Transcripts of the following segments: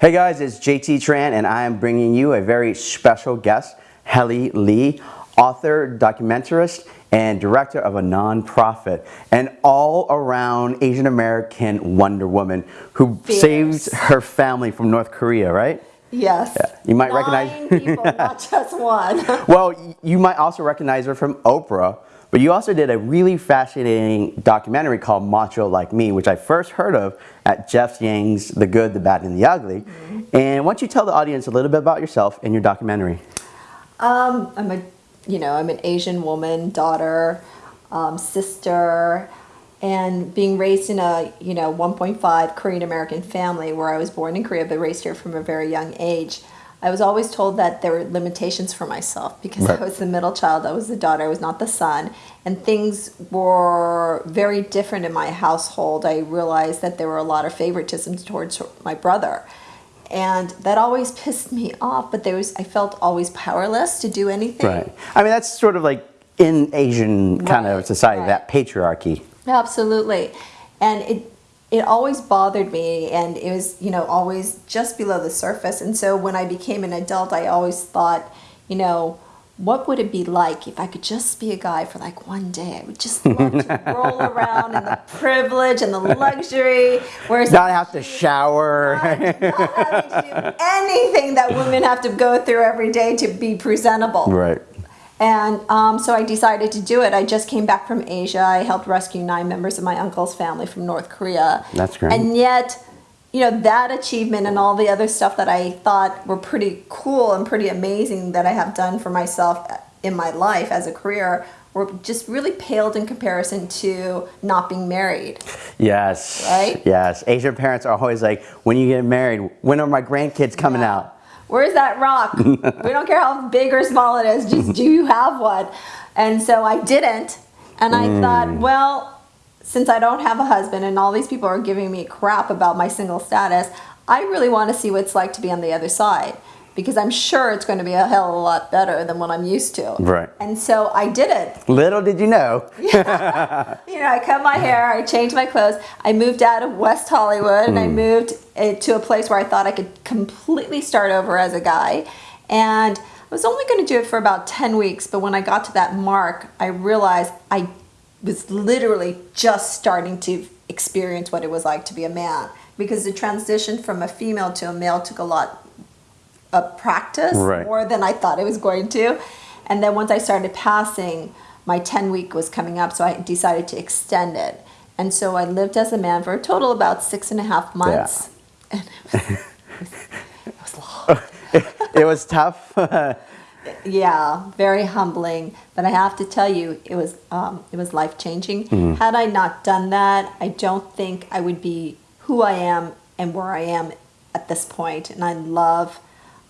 Hey guys, it's JT Tran and I am bringing you a very special guest, Helie Lee, author, documentarist, and director of a nonprofit, an all-around Asian American Wonder Woman who Fierce. saved her family from North Korea, right? Yes. Yeah, you might Nine recognize- people, not just one. Well, you might also recognize her from Oprah, but you also did a really fascinating documentary called Macho Like Me, which I first heard of at Jeff Yang's The Good, the Bad, and the Ugly. And why don't you tell the audience a little bit about yourself and your documentary? Um, I'm a, you know, I'm an Asian woman, daughter, um, sister, and being raised in a, you know, 1.5 Korean American family where I was born in Korea but raised here from a very young age. I was always told that there were limitations for myself because Right. I was the middle child, I was the daughter, I was not the son, and things were very different in my household. I realized that there were a lot of favoritisms towards my brother and that always pissed me off but there was i felt always powerless to do anything Right. I mean, that's sort of like in Asian kind of society, right. that patriarchy. absolutely and it it always bothered me and it was you know always just below the surface and so when i became an adult i always thought you know what would it be like if I could just be a guy for like one day? I would just love to roll around in the privilege and the luxury. Whereas Not have to shower. not having to do anything that women have to go through every day to be presentable. right. And um, so I decided to do it. I just came back from Asia. I helped rescue nine members of my uncle's family from North Korea. That's great. And yet, you know, that achievement and all the other stuff that I thought were pretty cool and pretty amazing that I have done for myself in my life as a career were just really paled in comparison to not being married. Yes. Right? Yes. Asian parents are always like, when you get married, when are my grandkids coming Yeah. out? Where's that rock? we don't care how big or small it is, just do you have one? And so I didn't. And I thought, mm. well, since I don't have a husband and all these people are giving me crap about my single status, I really want to see what it's like to be on the other side because I'm sure it's going to be a hell of a lot better than what I'm used to. Right. And so I did it. Little did you know. You know, I cut my hair, I changed my clothes, I moved out of West Hollywood, and I moved uh, to a place where I thought I could completely start over as a guy. And I was only going to do it for about 10 weeks, but when I got to that mark, I realized I was literally just starting to experience what it was like to be a man. Because the transition from a female to a male took a lot of practice Right. more than I thought it was going to. And then once I started passing, my 10 week was coming up, so I decided to extend it. And so I lived as a man for a total about six and a half months. And it was, it was long. it was tough. Yeah, very humbling. But I have to tell you, it was um, it was life changing. Mm-hmm. Had I not done that, I don't think I would be who I am and where I am at this point. And I love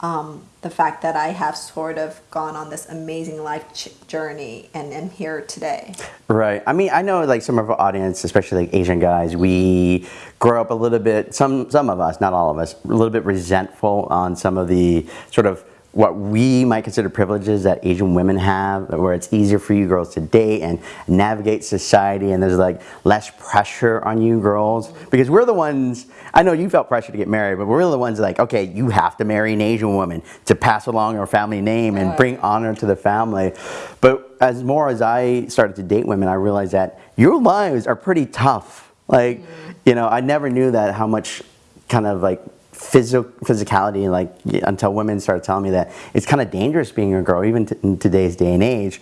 um, the fact that I have sort of gone on this amazing life journey and am here today. Right. I mean, I know like some of our audience, especially like Asian guys, we grow up a little bit, some, some of us, not all of us, a little bit resentful on some of the sort of what we might consider privileges that Asian women have, where it's easier for you girls to date and navigate society and there's like less pressure on you girls. Because we're the ones, I know you felt pressure to get married, but we're the ones like, okay, you have to marry an Asian woman to pass along our family name and bring honor to the family. But as more as I started to date women, I realized that your lives are pretty tough. Like, mm-hmm. you know, I never knew that how much kind of like physical physicality like until women started telling me that it's kind of dangerous being a girl even t- in today's day and age.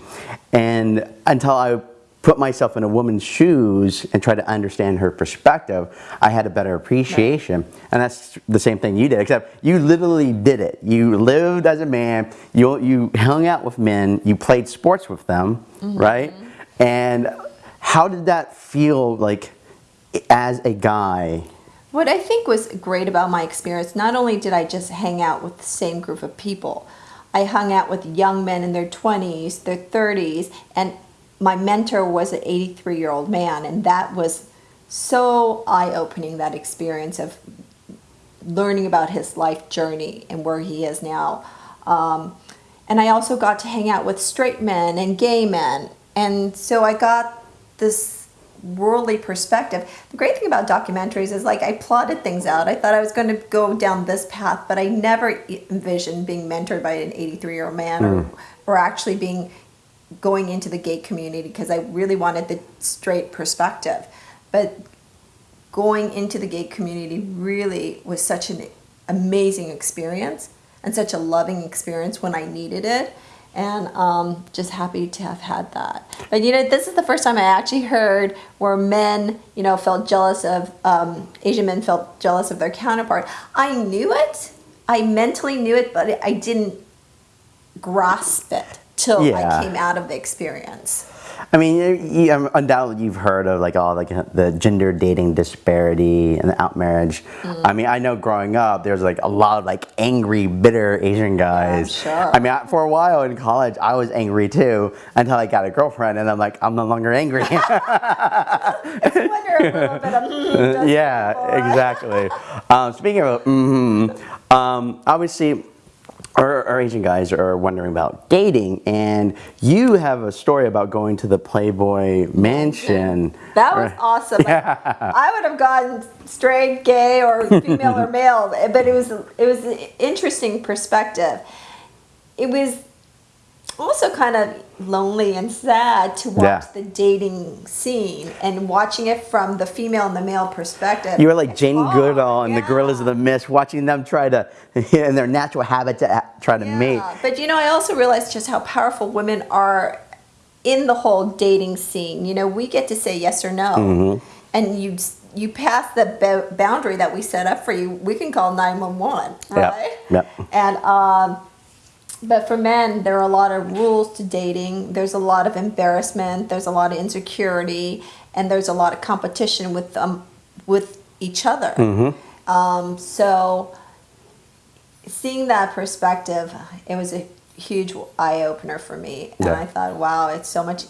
And until i put myself in a woman's shoes and try to understand her perspective i had a better appreciation. And that's the same thing you did except you literally did it. You lived as a man you, you hung out with men you played sports with them mm-hmm. right? And how did that feel like as a guy What I think was great about my experience, not only did I just hang out with the same group of people, I hung out with young men in their 20s, their 30s, and my mentor was an 83 year old man, and that was so eye opening that experience of learning about his life journey and where he is now. Um, and I also got to hang out with straight men and gay men. And so I got this worldly perspective. The great thing about documentaries is like I plotted things out. I thought I was going to go down this path, but I never envisioned being mentored by an 83 year old man or, hmm. or actually being going into the gay community because I really wanted the straight perspective. But going into the gay community really was such an amazing experience and such a loving experience when I needed it. And um, just happy to have had that. But you know, this is the first time I actually heard where men, you know, felt jealous of um, Asian men felt jealous of their counterpart. I knew it, I mentally knew it, but I didn't grasp it till Yeah. I came out of the experience. I mean, you, you, undoubtedly you've heard of like all like the gender dating disparity and the out marriage. Mm. I mean, I know growing up there's like a lot of like angry, bitter Asian guys. sure. I mean, I, for a while in college, I was angry too until I got a girlfriend, and I'm like, I'm no longer angry. I wonder a little bit of mm, yeah, exactly. um, speaking of, mm um, obviously, our, our Asian guys are wondering about dating, and you have a story about going to the Playboy Mansion. That was awesome. Like, I would have gone straight, gay, or female or male, but it was it was an interesting perspective. It was also kind of lonely and sad to watch Yeah. the dating scene and watching it from the female and the male perspective. You were like Jane hard, Goodall and the Gorillas of the Mist, watching them try to, in their natural habitat, to try to mate. But you know, I also realized just how powerful women are in the whole dating scene. You know, we get to say yes or no, Mm-hmm. and you you pass the boundary that we set up for you. We can call nine one one, Yeah, right? yeah. And um, but for men, there are a lot of rules to dating. There's a lot of embarrassment. There's a lot of insecurity, and there's a lot of competition with um with each other. Mm-hmm. Um, so seeing that perspective, it was a huge eye opener for me, and Yeah. I thought, wow, it's so much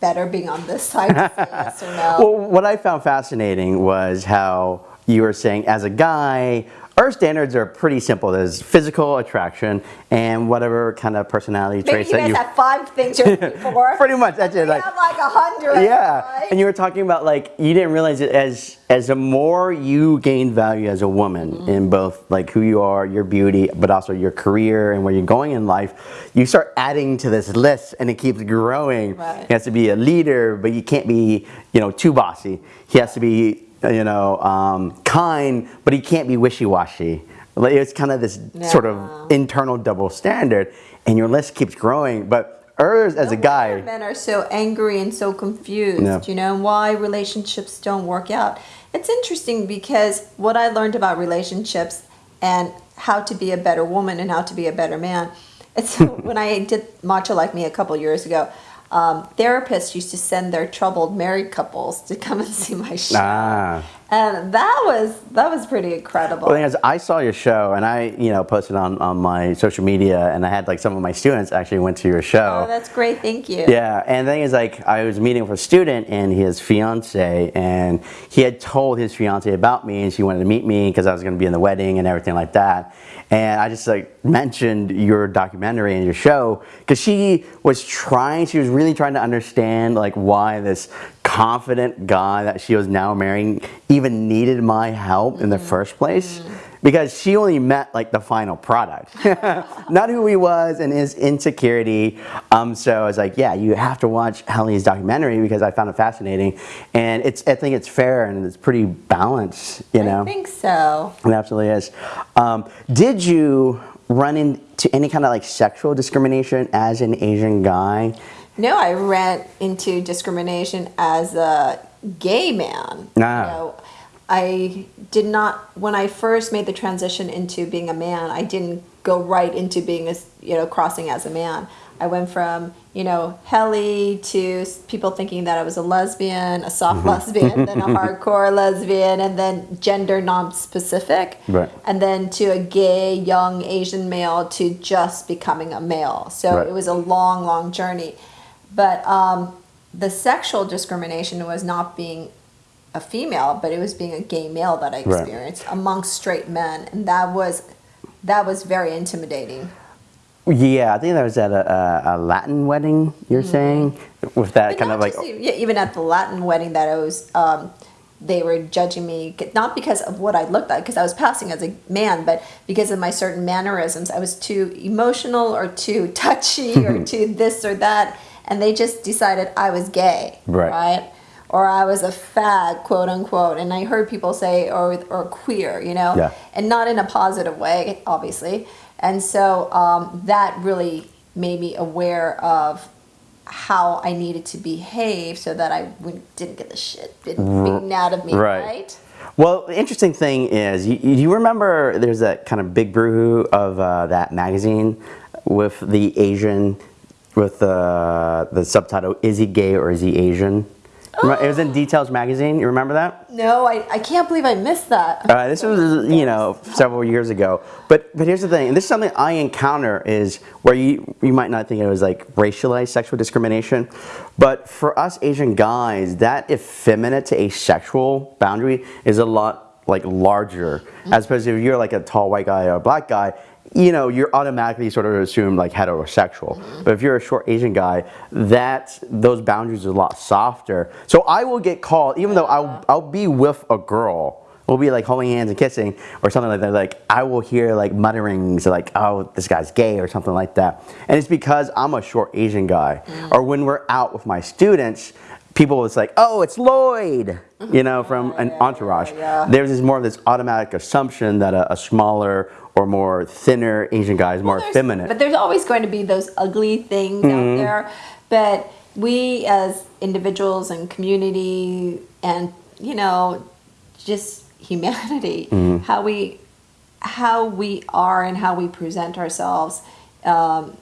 better being on this side. yes or no. Well, what I found fascinating was how you were saying, as a guy, our standards are pretty simple. There's physical attraction and whatever kind of personality Maybe traits you that you. have five things you're looking for. Pretty much, that's it, like- have like a hundred. yeah, right? and you were talking about like you didn't realize it as as the more you gain value as a woman Mm-hmm. in both like who you are, your beauty, but also your career and where you're going in life, you start adding to this list, and it keeps growing. Right. He has to be a leader, but you can't be you know too bossy. He has to be you know um, kind, but he can't be wishy washy. Like, it's kind of this sort of internal double standard, and your list keeps growing. But Urs, as a guy, men are so angry and so confused, Yeah. you know, why relationships don't work out. It's interesting because what I learned about relationships and how to be a better woman and how to be a better man. It's when I did Macho Like Me a couple years ago. Um, therapists used to send their troubled married couples to come and see my show, ah. And that was that was pretty incredible. Well, the thing is, I saw your show, and I, you know, posted on, on my social media, and I had like some of my students actually went to your show. oh, that's great! Thank you. Yeah, and the thing is, like, I was meeting with a student and his fiance, and he had told his fiance about me, and she wanted to meet me because I was going to be in the wedding and everything like that. And I just like mentioned your documentary and your show because she was trying, she was really trying to understand like why this confident guy that she was now marrying even needed my help in the first place because she only met like the final product, not who he was and his insecurity. Um, so I was like, yeah, you have to watch Helie's documentary because I found it fascinating, and it's I think it's fair and it's pretty balanced, you know. I think so. It absolutely is. Um, did you run into any kind of like sexual discrimination as an Asian guy? No, I ran into discrimination as a gay man. Ah. You know, I did not when I first made the transition into being a man. I didn't go right into being a you know crossing as a man. I went from you know Helie to people thinking that I was a lesbian, a soft lesbian, then a hardcore lesbian, and then gender non-specific, Right. and then to a gay young Asian male to just becoming a male. So Right. it was a long, long journey. But um, the sexual discrimination was not being a female, but it was being a gay male that I Right. experienced amongst straight men, and that was that was very intimidating. Yeah, I think that was at a, a, a Latin wedding. You're saying with that But kind of like just yeah, even at the Latin wedding that I was, um, they were judging me not because of what I looked like, because I was passing as a man, but because of my certain mannerisms. I was too emotional or too touchy or too this or that, and they just decided I was gay, Right. right? Or I was a fag, quote unquote. And I heard people say, or or queer, you know, Yeah. and not in a positive way, obviously. And so um, that really made me aware of how I needed to behave so that I wouldn't- didn't get the shit beaten out of me, right. right? Well, the interesting thing is, you, you remember there's that kind of big boohoo of uh, that magazine with the Asian, with uh, the subtitle, Is he gay or is he Asian? Remember- It was in Details magazine, you remember that? No, I, I can't believe I missed that. Uh, this was, you know, several years ago. But but here's the thing, and this is something I encounter is where you you might not think it was like racialized sexual discrimination, but for us Asian guys, that effeminate to asexual boundary is a lot like larger. As opposed to if you're like a tall white guy or a black guy, you know, you're automatically sort of assumed like heterosexual. But if you're a short Asian guy, that those boundaries are a lot softer. So I will get called, even though I'll, I'll be with a girl, we'll be like holding hands and kissing or something like that. Like I will hear like mutterings like, "Oh, this guy's gay" or something like that. And it's because I'm a short Asian guy. Or when we're out with my students, people it's like, "Oh, it's Lloyd," you know, from an entourage. yeah. There's this more of this automatic assumption that a, a smaller or more thinner Asian guy is more There's- effeminate. But there's always going to be those ugly things Mm-hmm. out there. But we as individuals and community and, you know, just humanity, Mm-hmm. how we how we are and how we present ourselves um,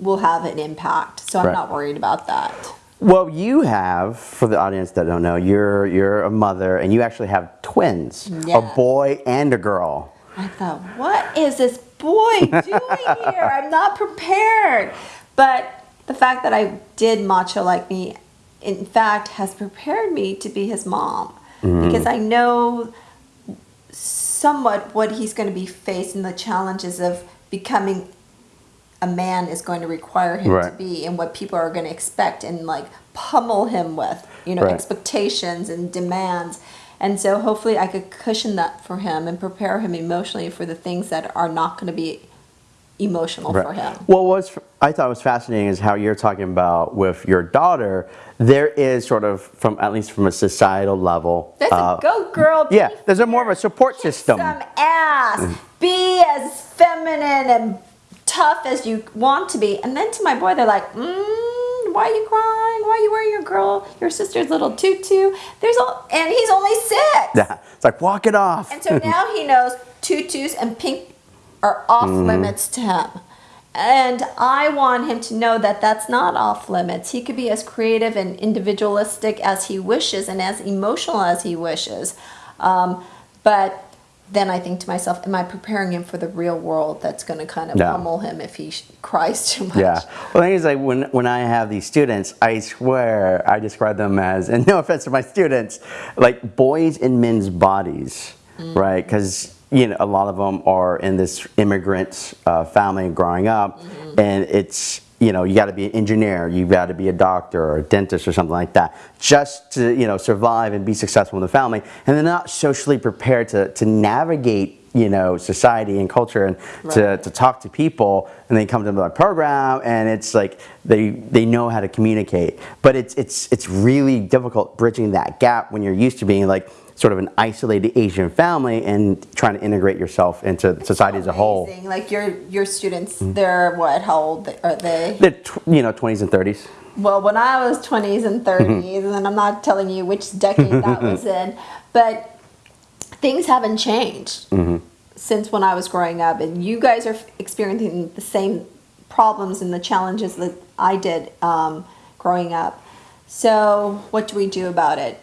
will have an impact. So I'm Right. not worried about that. Well, you have, for the audience that don't know, you're you're a mother and you actually have twins, Yeah. a boy and a girl. I thought, what is this boy doing here? I'm not prepared. But the fact that I did macho like me, in fact, has prepared me to be his mom mm-hmm. because I know somewhat what he's going to be facing, the challenges of becoming a man is going to require him to be and what people are going to expect and like pummel him with, you know, Right. expectations and demands. And so hopefully I could cushion that for him and prepare him emotionally for the things that are not going to be emotional for him. Well, what's I thought was fascinating is how you're talking about with your daughter. There is sort of, from at least from a societal level, That's uh, a go girl. yeah, there's a more of a support system. Some ass. Be as feminine and tough as you want to be. And then to my boy, they're like, mm, why are you crying? Why are you wearing your girl, your sister's little tutu? There's all, and he's only six. Yeah, it's like walk it off. And so now he knows tutus and pink are off Mm-hmm. limits to him. And I want him to know that that's not off limits. He could be as creative and individualistic as he wishes and as emotional as he wishes. Um, but then I think to myself, am I preparing him for the real world that's going to kind of Yeah. pummel him if he sh- cries too much? Yeah. Well, the thing is, like when when I have these students, I swear I describe them as, and no offense to my students, like boys in men's bodies, Mm. right? Because you know a lot of them are in this immigrant uh, family growing up, Mm-hmm. and it's you know you got to be an engineer, you got to be a doctor or a dentist or something like that, just to you know survive and be successful in the family, and they're not socially prepared to to navigate you know society and culture and to, Right. to talk to people and they come to my program and it's like they they know how to communicate but it's it's it's really difficult bridging that gap when you're used to being like sort of an isolated asian family and trying to integrate yourself into society as a whole Like your your students, mm-hmm. they're what? How old are they? the tw- you know 20s and 30s Well, when I was 20s and mm-hmm. 30s, and I'm not telling you which decade that was in, but things haven't changed since when I was growing up. And you guys are experiencing the same problems and the challenges that I did um, growing up. So, what do we do about it?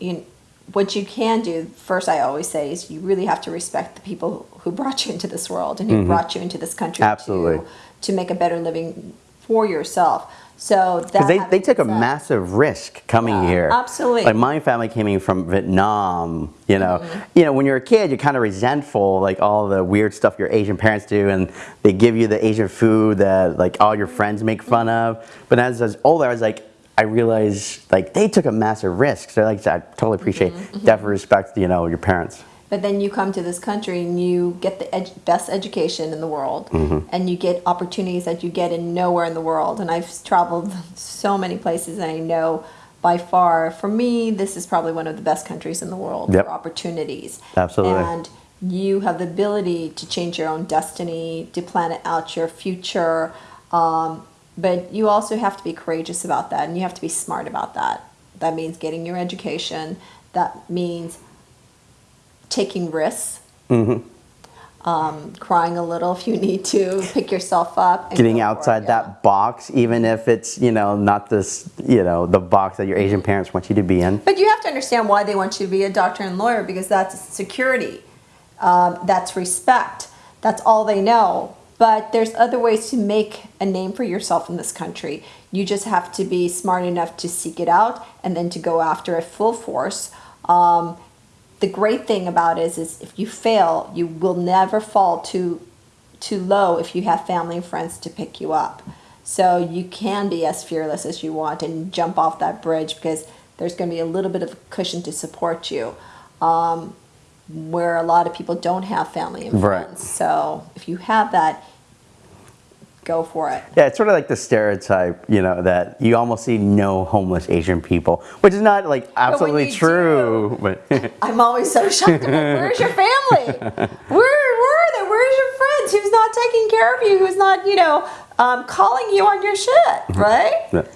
You, what you can do, first, I always say, is you really have to respect the people who brought you into this world and who brought you into this country Absolutely. to, to make a better living for yourself. So Because they, they took a massive risk coming Yeah, here. absolutely. Like my family came in from Vietnam. You know, Mm-hmm. you know, when you're a kid, you're kind of resentful, like all the weird stuff your Asian parents do, and they give you the Asian food that like all your friends make fun of. But as I was older, I was like, I realized like they took a massive risk. So like I totally appreciate, Mm-hmm, definitely respect, you know, your parents. But then you come to this country and you get the best education in the world, Mm-hmm. and you get opportunities that you get in nowhere in the world. And I've traveled so many places, and I know by far, for me, this is probably one of the best countries in the world Yep. for opportunities. Absolutely. And you have the ability to change your own destiny, to plan out your future. Um, but you also have to be courageous about that, and you have to be smart about that. That means getting your education. That means taking risks, um, crying a little if you need to, pick yourself up. And Getting go for it, outside yeah. that box, even if it's, you know, not this, you know, the box that your Asian parents want you to be in. But you have to understand why they want you to be a doctor and lawyer because that's security, um, that's respect, that's all they know. But there's other ways to make a name for yourself in this country. You just have to be smart enough to seek it out and then to go after it full force. Um, the great thing about it is, is if you fail, you will never fall too too low if you have family and friends to pick you up. So you can be as fearless as you want and jump off that bridge because there's going to be a little bit of a cushion to support you. Um, where a lot of people don't have family and Right. friends. So if you have that, go for it. Yeah, it's sort of like the stereotype, you know, that you almost see no homeless Asian people, which is not like absolutely true. But I'm always so shocked. Like, Where's your family? Where, where are they? Where's your friends? Who's not taking care of you? Who's not, you know, um, calling you on your shit, right?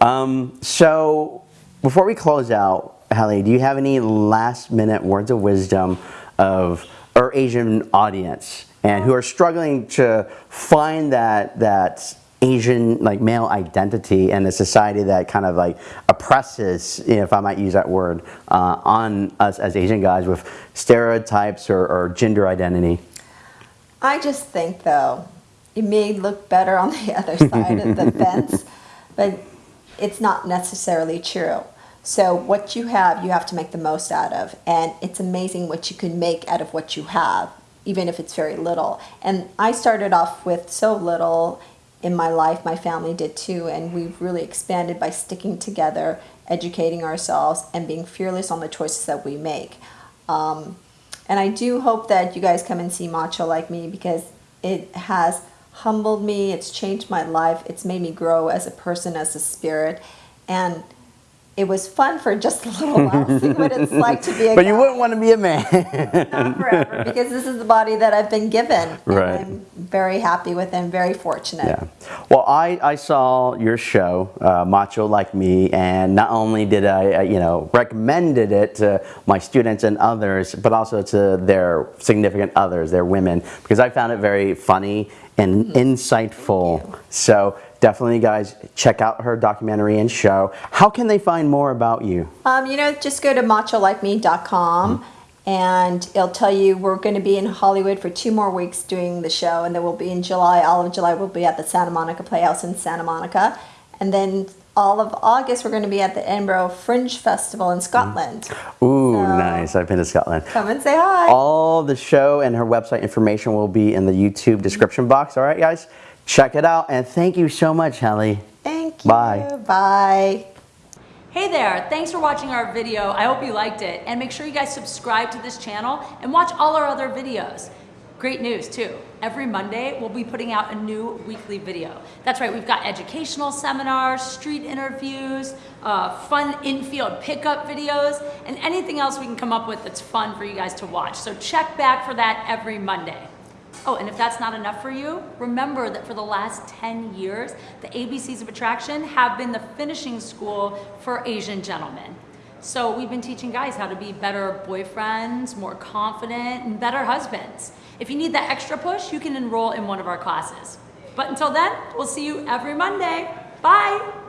um, so before we close out, Hallie, do you have any last minute words of wisdom of our Asian audience and who are struggling to find that that Asian like male identity in a society that kind of like oppresses, if I might use that word, uh, on us as Asian guys with stereotypes or, or gender identity? I just think, though, it may look better on the other side of the fence, but it's not necessarily true. So, what you have, you have to make the most out of. And it's amazing what you can make out of what you have, even if it's very little. And I started off with so little in my life, my family did too, and we've really expanded by sticking together, educating ourselves, and being fearless on the choices that we make. Um, and I do hope that you guys come and see Macho Like Me because it has humbled me, it's changed my life, it's made me grow as a person, as a spirit, and it was fun for just a little while, see what it's like to be a But you wouldn't want to be a man. Not forever, because this is the body that I've been given. Right. I'm very happy with and very fortunate. Yeah. Well, I, I saw your show, uh, Macho Like Me, and not only did I, uh, you know, recommended it to my students and others, but also to their significant others, their women, because I found it very funny and insightful. So definitely, guys, check out her documentary and show. How can they find more about you? Um, you know, just go to macholikeme.com and it'll tell you we're going to be in Hollywood for two more weeks doing the show, and then we'll be in July. All of July, we'll be at the Santa Monica Playhouse in Santa Monica, and then all of August, we're going to be at the Edinburgh Fringe Festival in Scotland. Ooh, So- nice. I've been to Scotland. Come and say hi. All the show and her website information will be in the YouTube description box. All right, guys? Check it out. And thank you so much, Hallie. Thank you. Bye. Bye. Hey there, thanks for watching our video. I hope you liked it. And make sure you guys subscribe to this channel and watch all our other videos. Great news too. Every Monday, we'll be putting out a new weekly video. That's right, we've got educational seminars, street interviews, uh, fun in-field pickup videos, and anything else we can come up with that's fun for you guys to watch. So check back for that every Monday. Oh, and if that's not enough for you, remember that for the last 10 years, the ABCs of Attraction have been the finishing school for Asian gentlemen. So we've been teaching guys how to be better boyfriends, more confident, and better husbands. If you need that extra push, you can enroll in one of our classes. But until then, we'll see you every Monday. Bye!